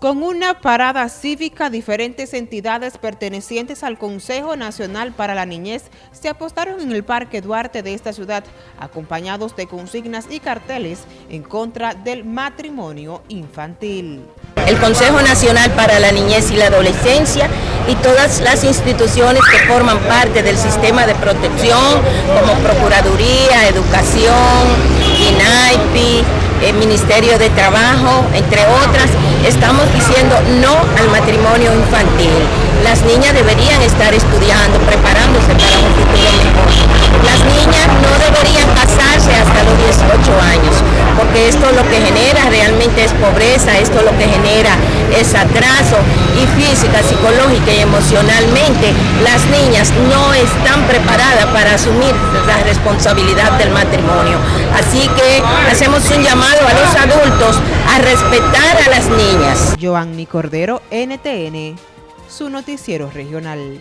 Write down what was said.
Con una parada cívica, diferentes entidades pertenecientes al Consejo Nacional para la Niñez se apostaron en el Parque Duarte de esta ciudad, acompañados de consignas y carteles en contra del matrimonio infantil. El Consejo Nacional para la Niñez y la Adolescencia y todas las instituciones que forman parte del sistema de protección, como Procuraduría, Educación, INAIPI, Ministerio de Trabajo, entre otras, estamos diciendo no al matrimonio infantil. Las niñas deberían estar estudiando, preparándose para un futuro mejor. Las niñas no deberían casarse hasta los 18 años, porque esto lo que genera realmente es pobreza, esto lo que genera es atraso y física, psicológica y emocionalmente las niñas no están preparadas para asumir la responsabilidad del matrimonio. Así que hacemos un llamado a los adultos a respetar a las niñas. Joanny Cordero, NTN, su noticiero regional.